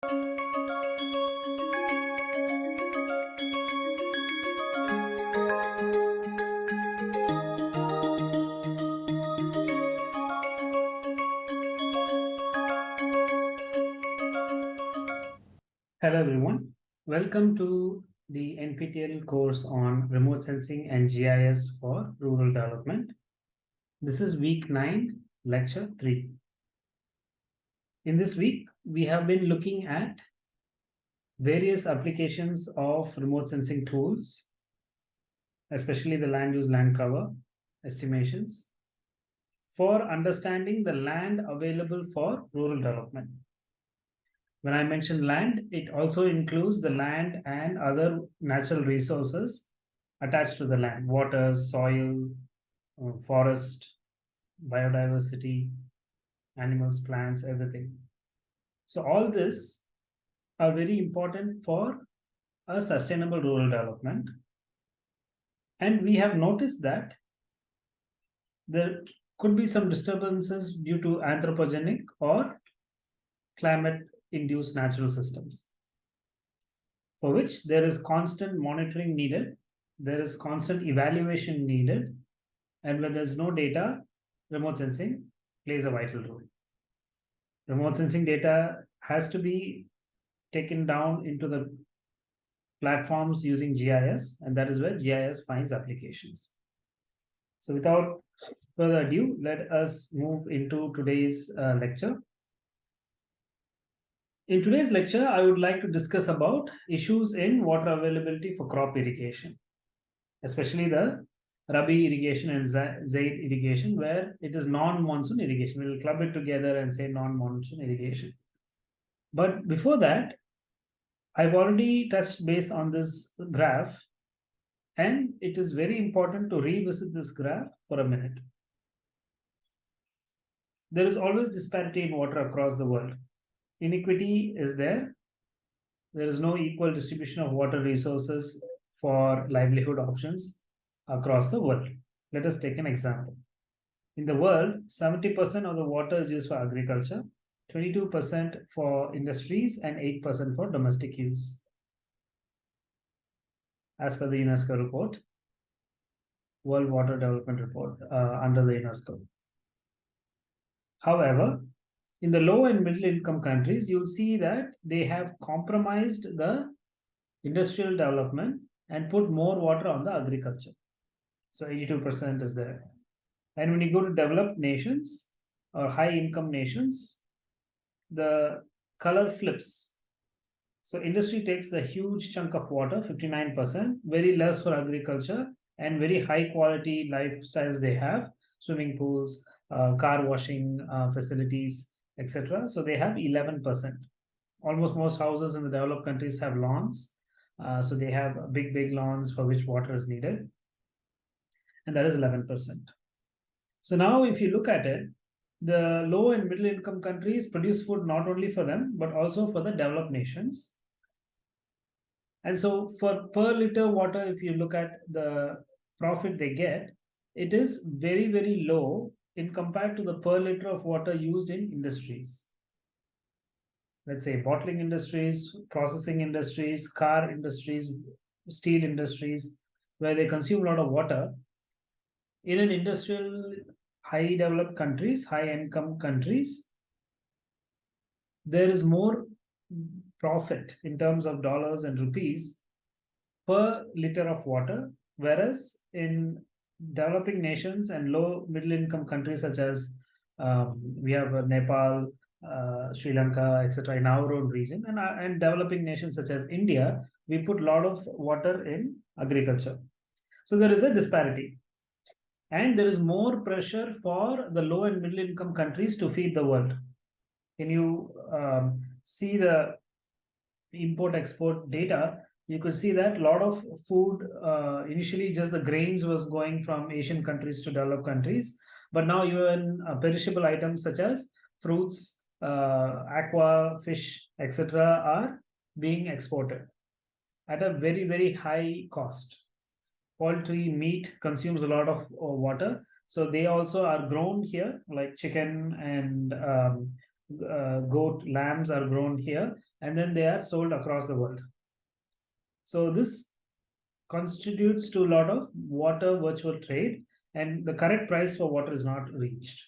Hello everyone, welcome to the NPTEL course on remote sensing and GIS for rural development. This is week 9, lecture 3. In this week, we have been looking at various applications of remote sensing tools, especially the land use land cover estimations, for understanding the land available for rural development. When I mention land, it also includes the land and other natural resources attached to the land, water, soil, uh, forest, biodiversity, animals, plants, everything. So all this are very important for a sustainable rural development. And we have noticed that there could be some disturbances due to anthropogenic or climate induced natural systems for which there is constant monitoring needed, there is constant evaluation needed, and when there's no data, remote sensing plays a vital role. Remote sensing data has to be taken down into the platforms using GIS, and that is where GIS finds applications. So without further ado, let us move into today's uh, lecture. In today's lecture, I would like to discuss about issues in water availability for crop irrigation, especially the Rabi irrigation and Zaid irrigation, where it is non-monsoon irrigation. We'll club it together and say non-monsoon irrigation. But before that, I've already touched base on this graph, and it is very important to revisit this graph for a minute. There is always disparity in water across the world inequity is there. There is no equal distribution of water resources for livelihood options across the world. Let us take an example. In the world, 70% of the water is used for agriculture, 22% for industries, and 8% for domestic use. As per the UNESCO report, World Water Development Report uh, under the UNESCO. However, in the low and middle income countries, you'll see that they have compromised the industrial development and put more water on the agriculture. So 82% is there. And when you go to developed nations or high income nations, the color flips. So industry takes the huge chunk of water, 59%, very less for agriculture and very high quality lifestyles they have, swimming pools, uh, car washing uh, facilities, etc. So they have 11%. Almost most houses in the developed countries have lawns. Uh, so they have big, big lawns for which water is needed. And that is 11%. So now if you look at it, the low and middle income countries produce food not only for them, but also for the developed nations. And so for per liter water, if you look at the profit they get, it is very, very low in compared to the per liter of water used in industries. Let's say bottling industries, processing industries, car industries, steel industries, where they consume a lot of water. In an industrial, high developed countries, high income countries, there is more profit in terms of dollars and rupees per liter of water, whereas in developing nations and low middle income countries such as um, we have Nepal, uh, Sri Lanka, etc. in our own region and, uh, and developing nations such as India, we put a lot of water in agriculture. So there is a disparity. And there is more pressure for the low and middle income countries to feed the world. Can you um, see the import export data? You could see that a lot of food uh, initially just the grains was going from asian countries to developed countries. But now even uh, perishable items such as fruits uh, aqua fish etc are being exported at a very very high cost poultry meat consumes a lot of uh, water so they also are grown here like chicken and um, uh, goat, lambs are grown here, and then they are sold across the world. So this constitutes to a lot of water virtual trade, and the correct price for water is not reached.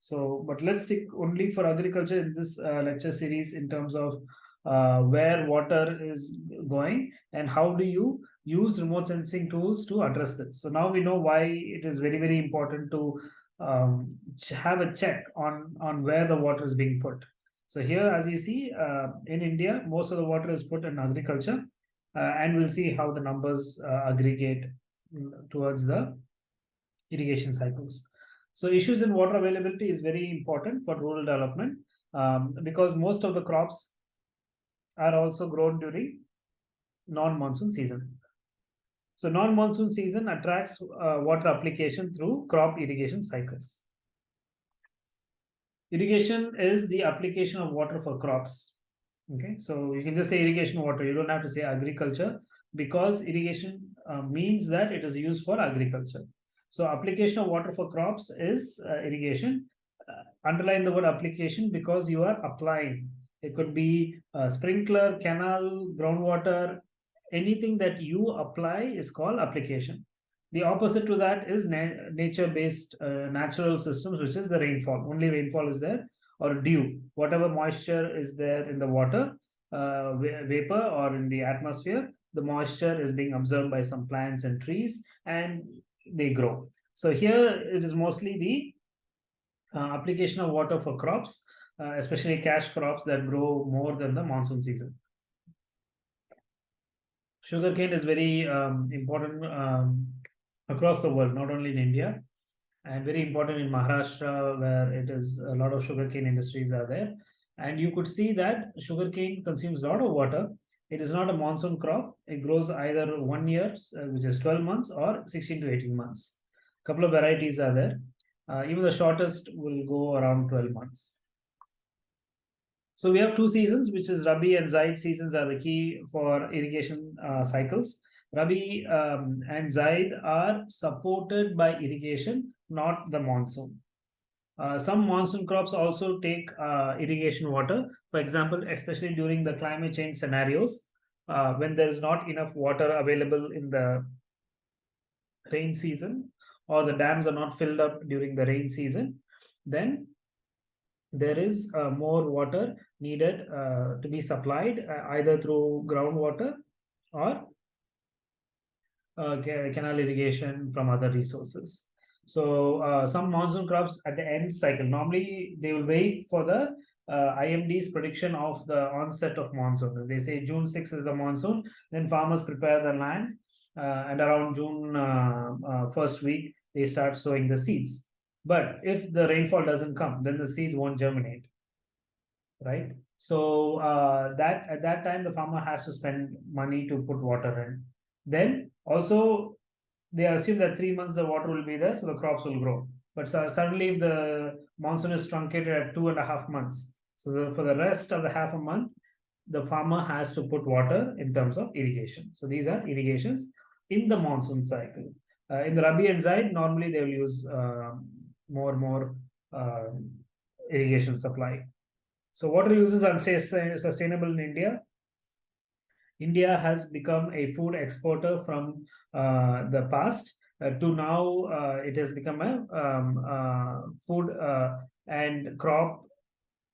So, but let's stick only for agriculture in this uh, lecture series in terms of uh, where water is going and how do you use remote sensing tools to address this. So now we know why it is very, very important to um, have a check on, on where the water is being put. So here, as you see, uh, in India, most of the water is put in agriculture, uh, and we'll see how the numbers uh, aggregate towards the irrigation cycles. So issues in water availability is very important for rural development um, because most of the crops are also grown during non-monsoon season. So non-monsoon season attracts uh, water application through crop irrigation cycles. Irrigation is the application of water for crops. Okay, so you can just say irrigation water. You don't have to say agriculture because irrigation uh, means that it is used for agriculture. So application of water for crops is uh, irrigation. Uh, underline the word application because you are applying it could be a sprinkler, canal, groundwater, anything that you apply is called application. The opposite to that is na nature-based uh, natural systems, which is the rainfall. Only rainfall is there or dew. Whatever moisture is there in the water, uh, vapor or in the atmosphere, the moisture is being absorbed by some plants and trees and they grow. So here it is mostly the uh, application of water for crops uh, especially cash crops that grow more than the monsoon season. Sugarcane is very um, important um, across the world, not only in India, and very important in Maharashtra, where it is a lot of sugarcane industries are there. And you could see that sugarcane consumes a lot of water. It is not a monsoon crop. It grows either one year, uh, which is 12 months, or 16 to 18 months. A couple of varieties are there. Uh, even the shortest will go around 12 months. So we have two seasons, which is Rabi and Zaid seasons are the key for irrigation uh, cycles. Rabi um, and Zaid are supported by irrigation, not the monsoon. Uh, some monsoon crops also take uh, irrigation water. For example, especially during the climate change scenarios, uh, when there is not enough water available in the rain season or the dams are not filled up during the rain season, then there is uh, more water needed uh, to be supplied uh, either through groundwater or uh, canal irrigation from other resources. So uh, some monsoon crops at the end cycle, normally they will wait for the uh, IMD's prediction of the onset of monsoon. They say June 6 is the monsoon, then farmers prepare the land and around June first week, they start sowing the seeds. But if the rainfall doesn't come, then the seeds won't germinate, right? So uh, that at that time, the farmer has to spend money to put water in. Then also, they assume that three months the water will be there, so the crops will grow. But so suddenly, if the monsoon is truncated at two and a half months, so the, for the rest of the half a month, the farmer has to put water in terms of irrigation. So these are irrigations in the monsoon cycle. Uh, in the Rabi and Zaid, normally they will use uh, more and more uh, irrigation supply. So water use is unsustainable in India. India has become a food exporter from uh, the past uh, to now uh, it has become a um, uh, food uh, and crop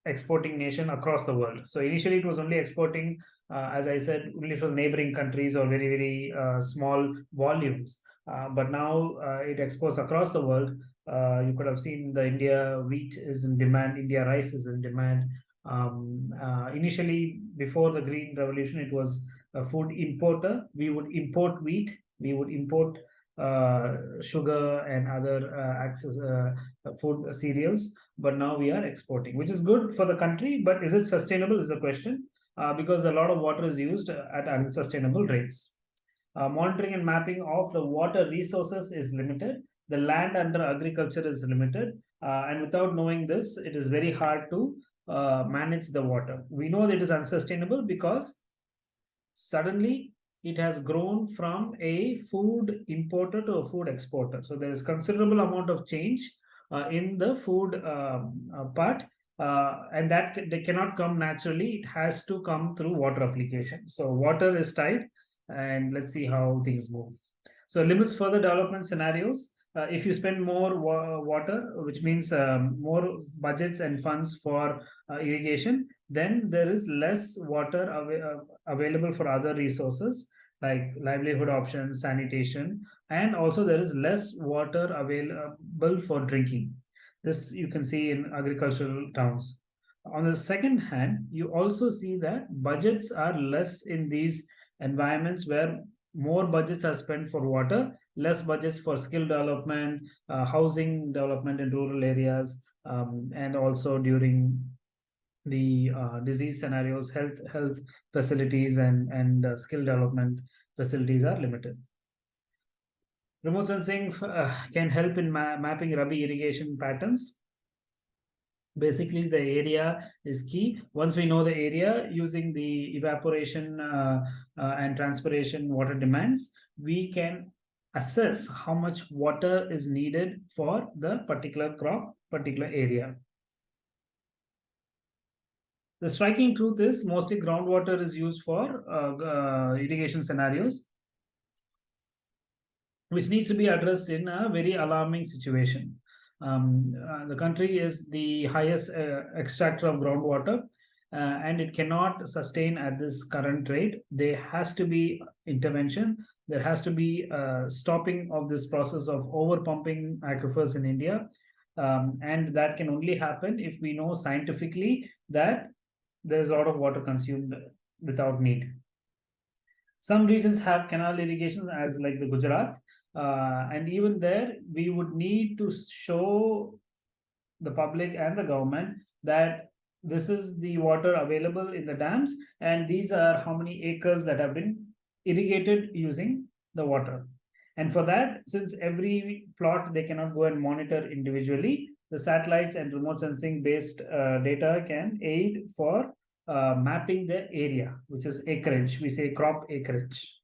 exporting nation across the world. So initially it was only exporting, as I said, only for neighboring countries or very, very small volumes. But now it exports across the world uh, you could have seen the India wheat is in demand, India rice is in demand. Um, uh, initially, before the Green Revolution, it was a food importer. We would import wheat, we would import uh, sugar and other uh, access uh, food cereals, but now we are exporting, which is good for the country. But is it sustainable? Is the question uh, because a lot of water is used at unsustainable rates. Monitoring and mapping of the water resources is limited. The land under agriculture is limited. Uh, and without knowing this it is very hard to uh, manage the water. We know that it is unsustainable because suddenly it has grown from a food importer to a food exporter. So there is considerable amount of change uh, in the food um, uh, part uh, and that they cannot come naturally. It has to come through water application. So water is tight, and let's see how things move. So limits further development scenarios. Uh, if you spend more wa water, which means um, more budgets and funds for uh, irrigation, then there is less water av uh, available for other resources like livelihood options, sanitation, and also there is less water available for drinking. This you can see in agricultural towns. On the second hand, you also see that budgets are less in these environments where more budgets are spent for water, less budgets for skill development, uh, housing development in rural areas, um, and also during the uh, disease scenarios, health health facilities and and uh, skill development facilities are limited. Remote sensing uh, can help in ma mapping Rabi irrigation patterns. Basically, the area is key. Once we know the area using the evaporation uh, uh, and transpiration water demands, we can assess how much water is needed for the particular crop, particular area. The striking truth is mostly groundwater is used for uh, uh, irrigation scenarios which needs to be addressed in a very alarming situation. Um, uh, the country is the highest uh, extractor of groundwater uh, and it cannot sustain at this current rate. There has to be intervention. There has to be a stopping of this process of over pumping aquifers in India. Um, and that can only happen if we know scientifically that there's a lot of water consumed without need. Some regions have canal irrigation as like the Gujarat, uh, and even there, we would need to show the public and the government that this is the water available in the dams, and these are how many acres that have been irrigated using the water. And for that, since every plot they cannot go and monitor individually, the satellites and remote sensing based uh, data can aid for uh, mapping the area, which is acreage. We say crop acreage.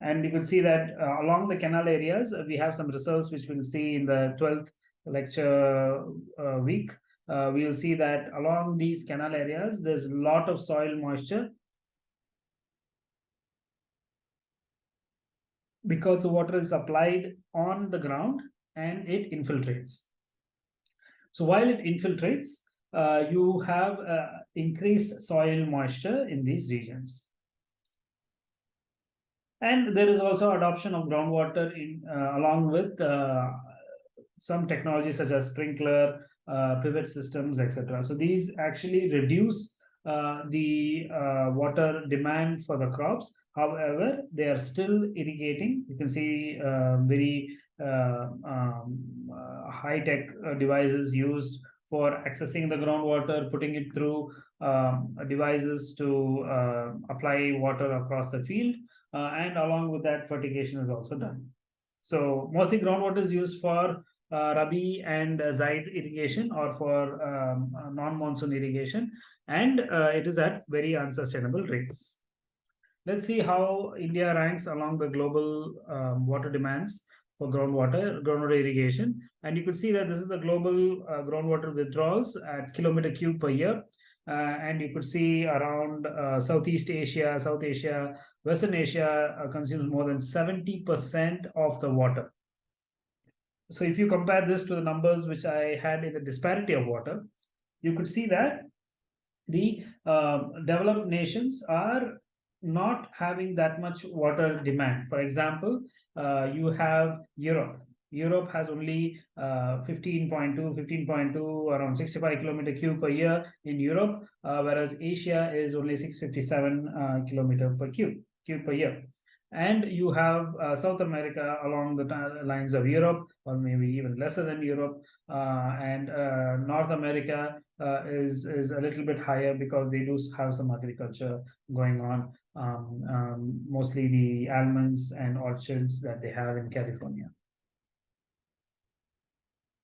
And you can see that uh, along the canal areas, uh, we have some results which we'll see in the 12th lecture uh, week. Uh, we'll see that along these canal areas, there's a lot of soil moisture because the water is applied on the ground and it infiltrates. So while it infiltrates, uh, you have uh, increased soil moisture in these regions. And there is also adoption of groundwater in uh, along with uh, some technologies such as sprinkler, uh, pivot systems, etc. So these actually reduce uh, the uh, water demand for the crops. However, they are still irrigating. You can see uh, very um, high-tech devices used for accessing the groundwater, putting it through um, devices to apply water across the field uh, and along with that fertigation is also done. So mostly groundwater is used for uh, Rabi and uh, Zaid irrigation or for um, uh, non-monsoon irrigation and uh, it is at very unsustainable rates. Let's see how India ranks along the global um, water demands for groundwater, groundwater irrigation. And you can see that this is the global uh, groundwater withdrawals at kilometer cube per year. Uh, and you could see around uh, Southeast Asia, South Asia, Western Asia uh, consumes more than 70% of the water. So if you compare this to the numbers which I had in the disparity of water, you could see that the uh, developed nations are not having that much water demand. For example, uh, you have Europe. Europe has only 15.2, uh, 15.2, around 65 kilometer cube per year in Europe, uh, whereas Asia is only 657 uh, kilometer per cube, cube per year. And you have uh, South America along the lines of Europe, or maybe even lesser than Europe. Uh, and uh, North America is, is a little bit higher because they do have some agriculture going on, um, um, mostly the almonds and orchards that they have in California.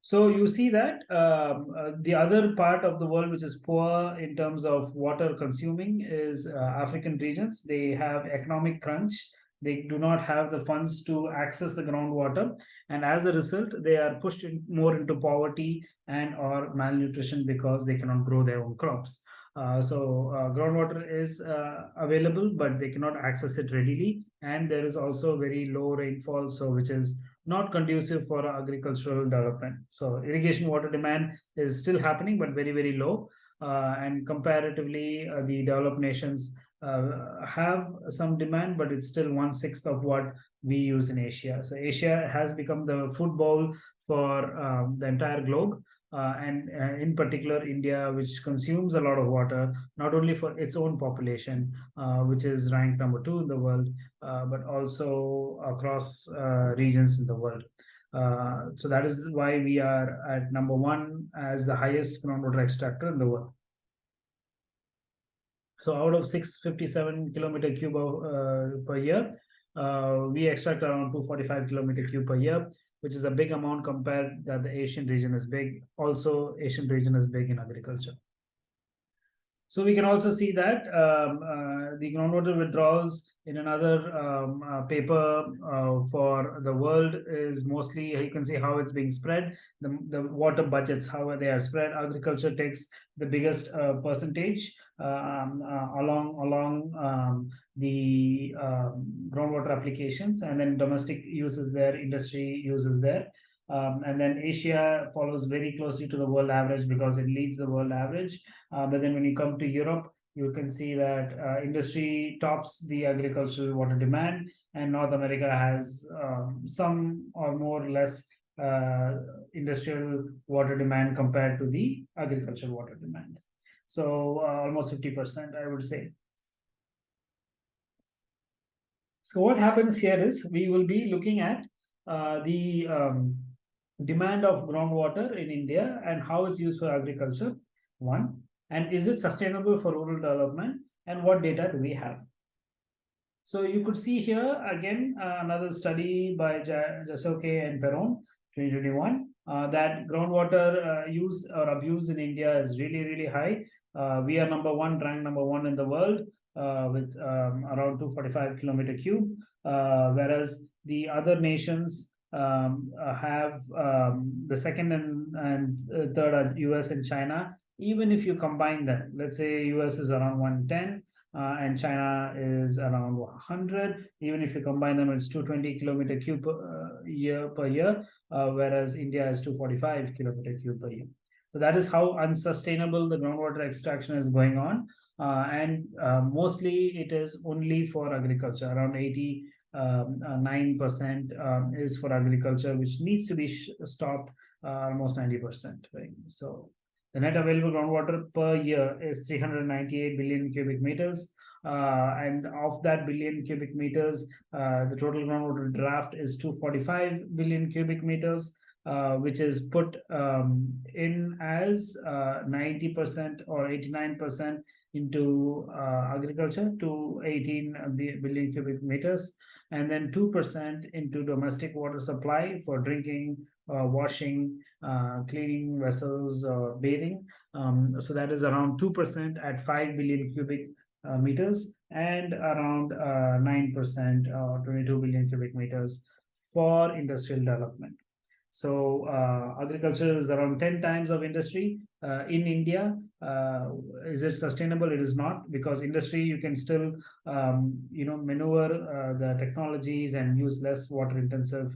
So you see that um, uh, the other part of the world which is poor in terms of water consuming is uh, African regions. They have economic crunch. they do not have the funds to access the groundwater and as a result they are pushed in more into poverty and or malnutrition because they cannot grow their own crops uh, so uh, groundwater is uh, available but they cannot access it readily and there is also very low rainfall so which is not conducive for agricultural development so irrigation water demand is still happening but very very low uh, and comparatively uh, the developed nations uh, have some demand, but it's still one sixth of what we use in Asia. So Asia has become the food bowl for um, the entire globe. Uh, and uh, in particular India, which consumes a lot of water, not only for its own population, uh, which is ranked number two in the world, uh, but also across uh, regions in the world. so that is why we are at number one as the highest groundwater extractor in the world. So out of 657 kilometer cube uh, per year, uh, we extract around 245 kilometer cube per year, which is a big amount compared that the Asian region is big. Also, Asian region is big in agriculture. So we can also see that um, uh, the groundwater withdrawals in another um, uh, paper uh, for the world is mostly, you can see how it's being spread, the, the water budgets, how they are spread. Agriculture takes the biggest uh, percentage um, uh, along, along um, the um, groundwater applications and then domestic uses there, industry uses there. Um, and then Asia follows very closely to the world average because it leads the world average. Uh, but then when you come to Europe, you can see that uh, industry tops the agricultural water demand and North America has um, some or more or less uh, industrial water demand compared to the agricultural water demand. So uh, almost 50%, I would say. So what happens here is we will be looking at uh, the um, demand of groundwater in India and how it's used for agriculture, one, and is it sustainable for rural development and what data do we have? So you could see here again uh, another study by Jasechko and Perrone 2021 uh, that groundwater uh, use or abuse in India is really really high. Uh, we are number one, ranked number one in the world uh, with um, around 245 kilometer cube, uh, whereas the other nations um, uh, have um, the second and, and uh, third are US and China. Even if you combine them, let's say US is around 110 uh, and China is around 100. Even if you combine them, it's 220 kilometer cube per uh, year per year, uh, whereas India is 245 kilometer cube per year. So that is how unsustainable the groundwater extraction is going on. Uh, and mostly it is only for agriculture, around 80 um, uh, 9% um, is for agriculture, which needs to be stopped uh, almost 90%. Right? So the net available groundwater per year is 398 billion cubic meters. Uh, and of that billion cubic meters, uh, the total groundwater draft is 245 billion cubic meters, uh, which is put um, in as 90% uh, or 89% into agriculture to 18 billion cubic meters and then 2% into domestic water supply for drinking, uh, washing, uh, cleaning vessels, or bathing. Um, so that is around 2% at 5 billion cubic uh, meters and around 9% uh, or 22 billion cubic meters for industrial development. So uh, agriculture is around 10 times of industry uh, in India. Uh, is it sustainable? It is not because industry, you can still, um, you know, maneuver uh, the technologies and use less water intensive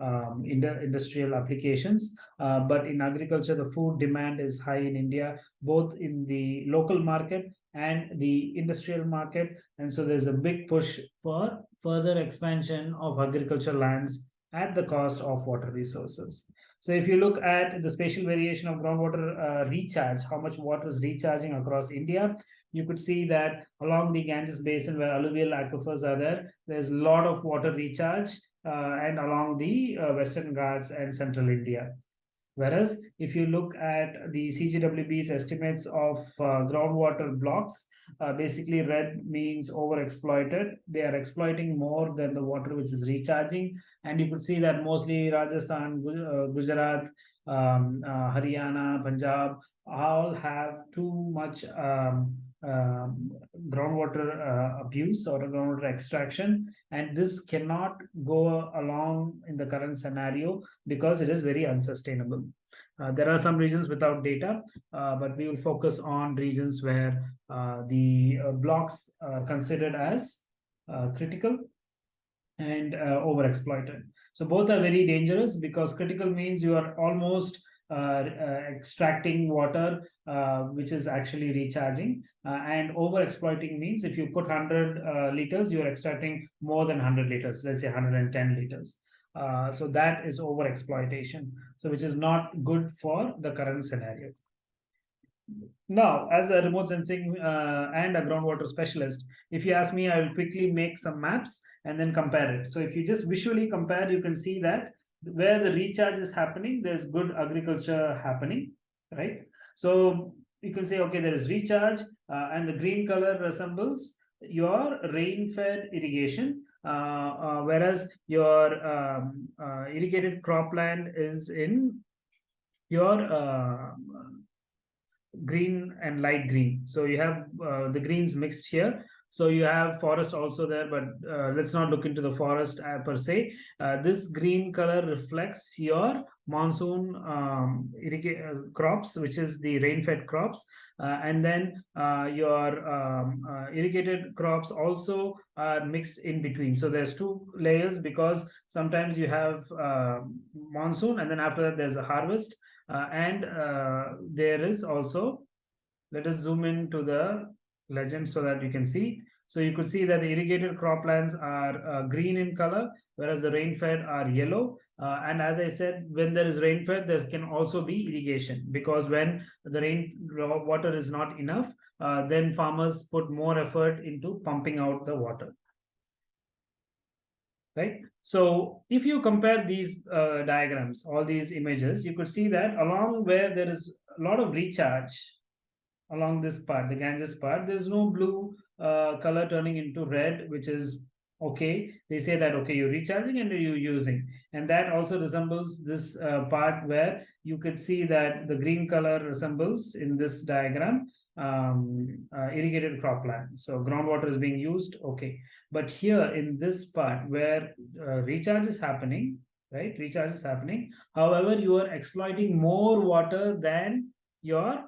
um, in industrial applications. Uh, but in agriculture, the food demand is high in India, both in the local market and the industrial market. And so there's a big push for further expansion of agricultural lands at the cost of water resources. So if you look at the spatial variation of groundwater uh, recharge, how much water is recharging across India, you could see that along the Ganges basin where alluvial aquifers are there, there's a lot of water recharge uh, and along the uh, Western Ghats and central India. Whereas if you look at the CGWB's estimates of uh, groundwater blocks, uh, basically red means overexploited. They are exploiting more than the water which is recharging. And you could see that mostly Rajasthan, uh, Gujarat, um, uh, Haryana, Punjab all have too much um, um, groundwater uh, abuse or groundwater extraction. And this cannot go along in the current scenario because it is very unsustainable. Uh, there are some regions without data uh, but we will focus on regions where uh, the uh, blocks are considered as uh, critical and overexploited. So both are very dangerous because critical means you are almost extracting water, uh, which is actually recharging. and over exploiting means if you put 100 liters, you're extracting more than 100 liters, let's say 110 liters. Uh, so that is over exploitation so which is not good for the current scenario now as a remote sensing uh, and a groundwater specialist if you ask me i will quickly make some maps and then compare it so if you just visually compare you can see that where the recharge is happening, there's good agriculture happening, right? So you can say, okay, there is recharge uh, and the green color resembles your rain-fed irrigation, uh, uh, whereas your um, uh, irrigated cropland is in your uh, green and light green. So you have uh, the greens mixed here. So you have forest also there, but uh, let's not look into the forest uh, per se. Uh, this green color reflects your monsoon um, uh, crops, which is the rain-fed crops. Uh, and then uh, your um, irrigated crops also are mixed in between. So there's two layers because sometimes you have monsoon and then after that there's a harvest. and there is also, let us zoom into the legend so that you can see. So you could see that the irrigated croplands are uh, green in color, whereas the rain-fed are yellow. Uh, and as I said, when there is rain-fed, there can also be irrigation because when the rain water is not enough, uh, then farmers put more effort into pumping out the water. Right. So if you compare these uh, diagrams, all these images, you could see that along where there is a lot of recharge, along this part, the Ganges part, there's no blue uh, color turning into red, which is okay. They say that, okay, you're recharging and you're using. And that also resembles this uh, part where you could see that the green color resembles in this diagram um, uh, irrigated cropland. So groundwater is being used, okay. But here in this part where uh, recharge is happening, right, recharge is happening. However, you are exploiting more water than your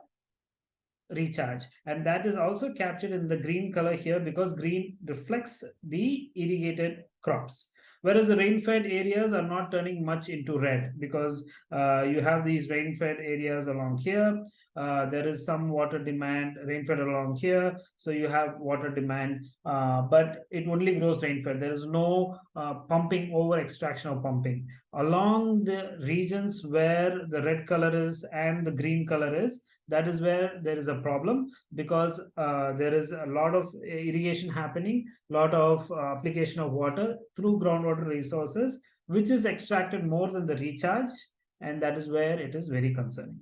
recharge. And that is also captured in the green color here because green reflects the irrigated crops. Whereas the rain-fed areas are not turning much into red because uh, you have these rain-fed areas along here uh, there is some water demand rain-fed along here so you have water demand uh, but it only grows rain-fed there is no uh, pumping over extraction or pumping. Along the regions where the red color is and the green color is that is where there is a problem because uh, there is a lot of irrigation happening lot of uh, application of water through groundwater resources which is extracted more than the recharge and that is where it is very concerning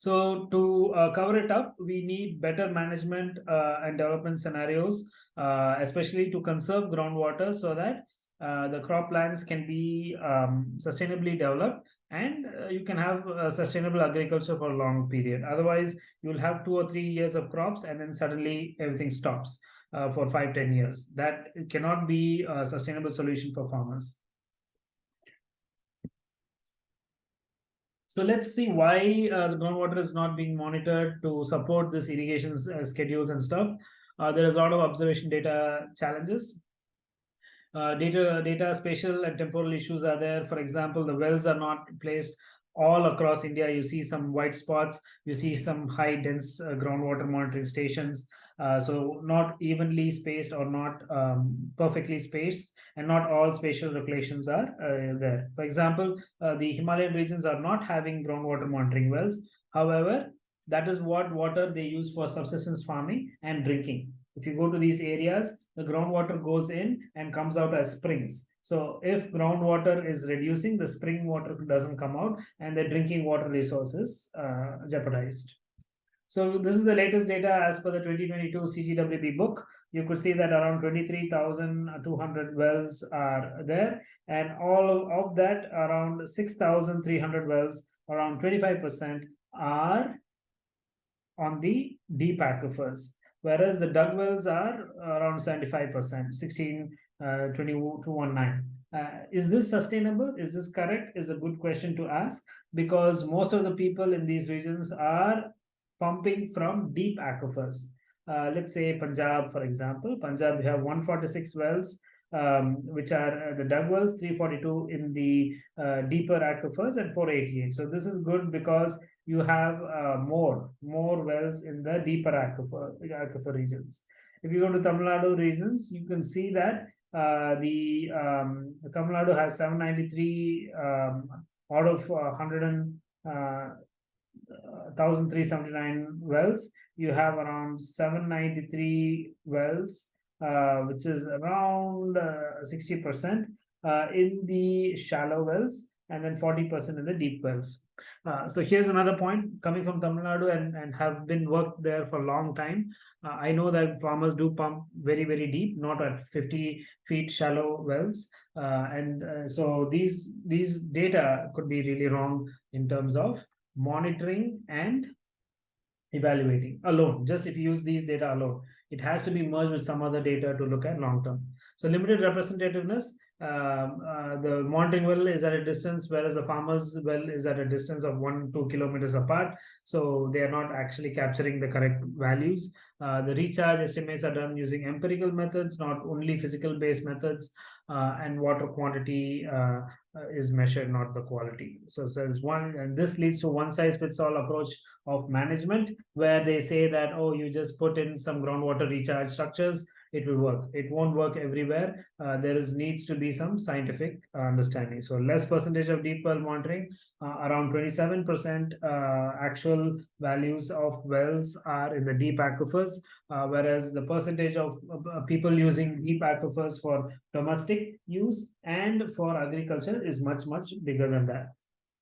so to uh, cover it up, we need better management uh, and development scenarios, uh, especially to conserve groundwater so that uh, the croplands can be um, sustainably developed and uh, you can have sustainable agriculture for a long period. Otherwise, you'll have two or three years of crops and then suddenly everything stops uh, for five, ten years. That cannot be a sustainable solution for farmers. So let's see why uh, the groundwater is not being monitored to support this irrigation uh, schedules and stuff. Uh, there is a lot of observation data challenges. Uh, data, data spatial and temporal issues are there. For example, the wells are not placed all across India. You see some white spots. You see some high dense uh, groundwater monitoring stations. Uh, so not evenly spaced or not um, perfectly spaced and not all spatial locations are uh, there. For example, uh, the Himalayan regions are not having groundwater monitoring wells. However, that is what water they use for subsistence farming and drinking. If you go to these areas, the groundwater goes in and comes out as springs. So if groundwater is reducing, the spring water doesn't come out and the drinking water resources uh, jeopardized. So this is the latest data as per the 2022 CGWB book. You could see that around 23,200 wells are there and all of that around 6,300 wells, around 25% are on the deep aquifers, whereas the dug wells are around 75%, 16, uh, 2219. Uh, is this sustainable? Is this correct? Is a good question to ask because most of the people in these regions are pumping from deep aquifers. Uh, let's say Punjab, for example, Punjab, you have 146 wells, um, which are uh, the dug wells, 342 in the uh, deeper aquifers and 488. So this is good because you have uh, more, more wells in the deeper aquifer, aquifer regions. If you go to Tamil Nadu regions, you can see that uh, the um, Tamil Nadu has 793 um, out of uh, 100 uh, 1379 wells you have around 793 wells uh, which is around 60% uh, uh, in the shallow wells and then 40% in the deep wells. Uh, so here's another point coming from Tamil Nadu and, and have been worked there for a long time. Uh, I know that farmers do pump very, very deep, not at 50 feet shallow wells. Uh, and uh, so these, these data could be really wrong in terms of monitoring and evaluating alone. Just if you use these data alone, it has to be merged with some other data to look at long term. So limited representativeness the monitoring well is at a distance, whereas the farmer's well is at a distance of one, two kilometers apart. So they are not actually capturing the correct values. Uh, the recharge estimates are done using empirical methods, not only physical based methods, uh, and water quantity uh, uh, is measured, not the quality. So, so one, and this leads to one size fits all approach of management, where they say that, oh, you just put in some groundwater recharge structures it will work. It won't work everywhere. Uh, there is needs to be some scientific uh, understanding. So less percentage of deep well monitoring uh, around 27 percent uh, actual values of wells are in the deep aquifers uh, whereas the percentage of uh, people using deep aquifers for domestic use and for agriculture is much much bigger than that.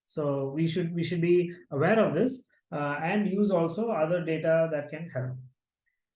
So we should we should be aware of this and use also other data that can help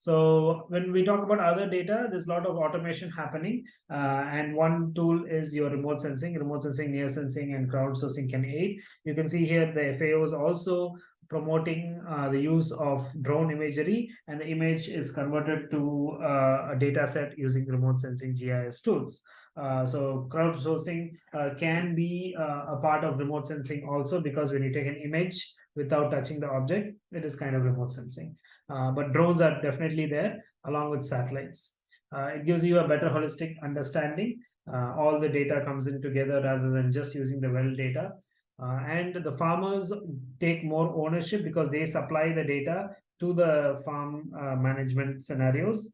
so when we talk about other data, there's a lot of automation happening. Uh, and one tool is your remote sensing, remote sensing, near sensing, and crowdsourcing can aid. You can see here the FAO is also promoting uh, the use of drone imagery and the image is converted to uh, a data set using remote sensing GIS tools. Uh, so crowdsourcing uh, can be uh, a part of remote sensing also because when you take an image without touching the object, it is kind of remote sensing. Uh, but drones are definitely there along with satellites. Uh, it gives you a better holistic understanding. Uh, all the data comes in together rather than just using the well data. and the farmers take more ownership because they supply the data to the farm management scenarios.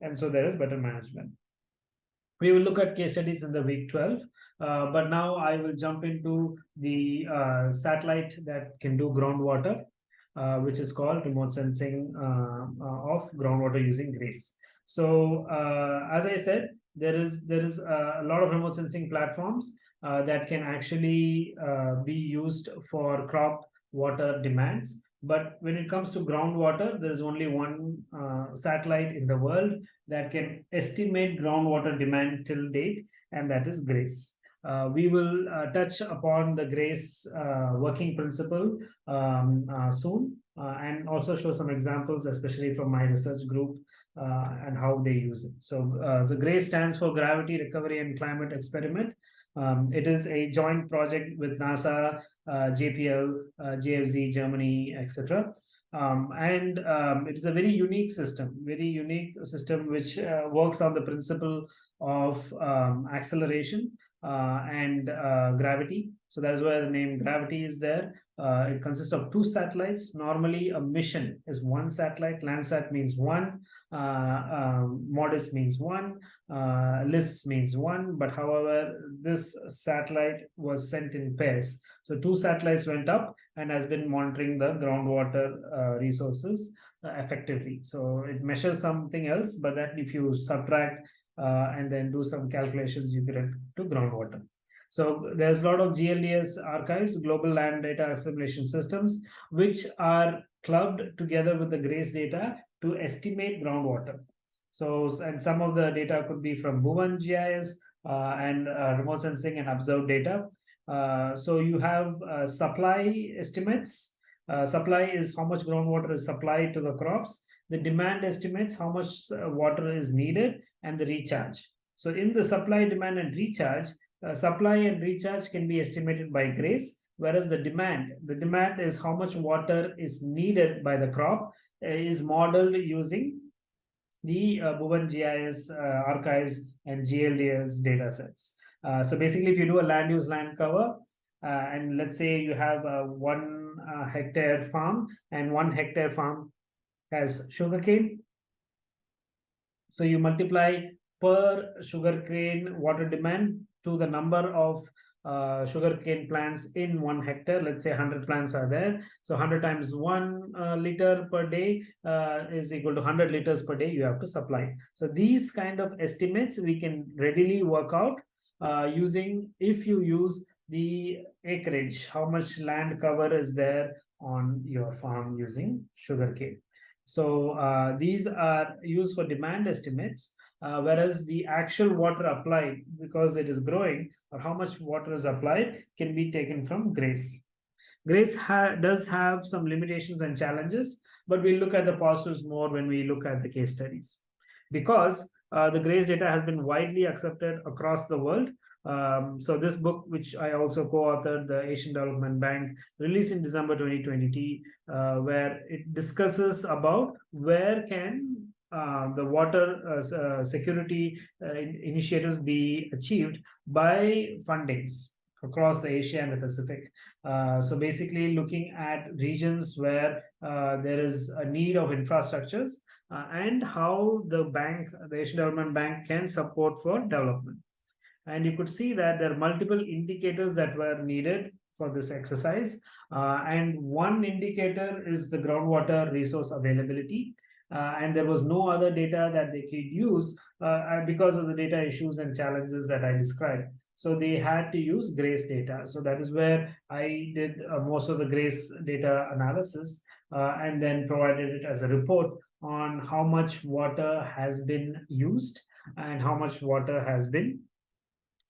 And so there is better management we will look at case studies in the week 12 uh, but now i will jump into the uh, satellite that can do groundwater uh, which is called remote sensing uh, uh, of groundwater using grace so uh, as i said there is there is a lot of remote sensing platforms that can actually be used for crop water demands but when it comes to groundwater, there is only one uh, satellite in the world that can estimate groundwater demand till date, and that is GRACE. Uh, we will uh, touch upon the GRACE uh, working principle um, uh, soon uh, and also show some examples, especially from my research group and how they use it. So the GRACE stands for Gravity Recovery and Climate Experiment. Um, it is a joint project with NASA, uh, JPL, uh, GFZ, Germany, etc. Um, and um, it is a very unique system, very unique system which uh, works on the principle of um, acceleration uh, and uh, gravity. So that's why the name gravity is there. Uh, it consists of two satellites. Normally, a mission is one satellite. Landsat means one. Uh, uh, MODIS means one. Uh, LISS means one. But however, this satellite was sent in pairs. So two satellites went up and has been monitoring the groundwater uh, resources uh, effectively. So it measures something else, but that if you subtract uh, and then do some calculations, you get to groundwater. So there's a lot of GLDAS archives, global land data assimilation systems, which are clubbed together with the GRACE data to estimate groundwater. So, and some of the data could be from Bhuvan GIS uh, and uh, remote sensing and observed data. Uh, so you have uh, supply estimates Uh, supply is how much groundwater is supplied to the crops. The demand estimates how much uh, water is needed and the recharge. So in the supply, demand and recharge, uh, supply and recharge can be estimated by GRACE, whereas the demand, the demand is how much water is needed by the crop uh, is modeled using the uh, Bhuvan GIS uh, archives and GLDAS data sets. Uh, so basically, if you do a land use land cover, uh, and let's say you have one hectare farm and one hectare farm has sugarcane. So you multiply per sugarcane water demand to the number of uh, sugarcane plants in one hectare. Let's say 100 plants are there. So 100 times 1 uh, liter per day uh, is equal to 100 liters per day you have to supply. So these kind of estimates we can readily work out uh, using if you use the acreage, how much land cover is there on your farm using sugarcane. So uh, these are used for demand estimates, uh, whereas the actual water applied, because it is growing, or how much water is applied, can be taken from GRACE. GRACE ha does have some limitations and challenges, but we'll look at the positives more when we look at the case studies. Because uh, the GRACE data has been widely accepted across the world, um, so this book, which I also co-authored, the Asian Development Bank, released in December 2020, uh, where it discusses about where can uh, the water uh, uh security uh, initiatives be achieved by fundings across the Asia and the Pacific. Uh, so basically looking at regions where there is a need of infrastructures and how the bank, the Asian Development Bank can support for development. And you could see that there are multiple indicators that were needed for this exercise. Uh, and one indicator is the groundwater resource availability. Uh, and there was no other data that they could use uh, because of the data issues and challenges that I described. So they had to use GRACE data. So that is where I did uh, most of the GRACE data analysis uh, and then provided it as a report on how much water has been used and how much water has been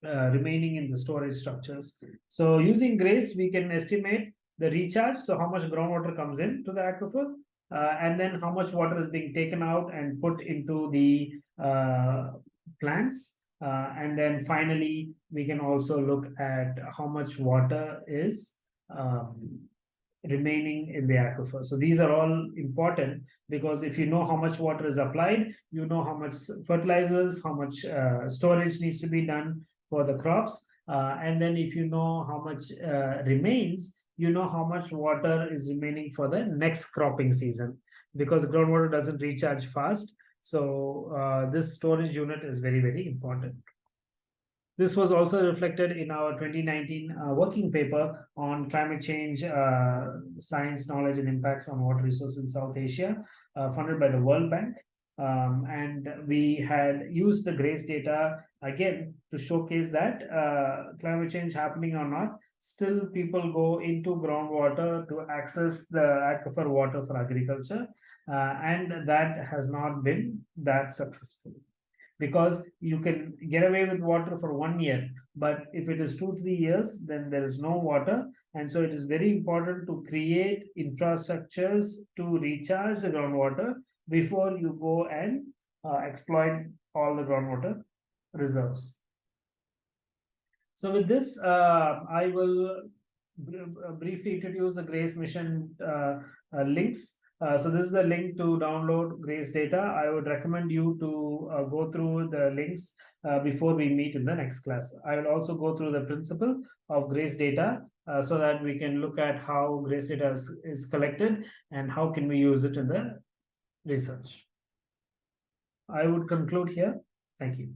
uh, remaining in the storage structures. So using GRACE, we can estimate the recharge, so how much groundwater comes in to the aquifer, uh, and then how much water is being taken out and put into the uh, plants. Uh, and then finally, we can also look at how much water is um, remaining in the aquifer. So these are all important because if you know how much water is applied, you know how much fertilizers, how much uh, storage needs to be done, for the crops. Uh, and then if you know how much uh, remains, you know how much water is remaining for the next cropping season because groundwater doesn't recharge fast. So uh, this storage unit is very, very important. This was also reflected in our 2019 uh, working paper on climate change, uh, science, knowledge, and impacts on water resources in South Asia, uh, funded by the World Bank. Um, and we had used the GRACE data again to showcase that uh, climate change happening or not, still people go into groundwater to access the aquifer water for agriculture. Uh, and that has not been that successful because you can get away with water for one year but if it is two three years then there is no water and so it is very important to create infrastructures to recharge the groundwater before you go and uh, exploit all the groundwater reserves. So with this, uh, I will uh, briefly introduce the GRACE mission uh, uh, links. Uh, so this is the link to download GRACE data. I would recommend you to go through the links before we meet in the next class. I will also go through the principle of GRACE data so that we can look at how GRACE data is, is collected and how can we use it in the research. I would conclude here. Thank you.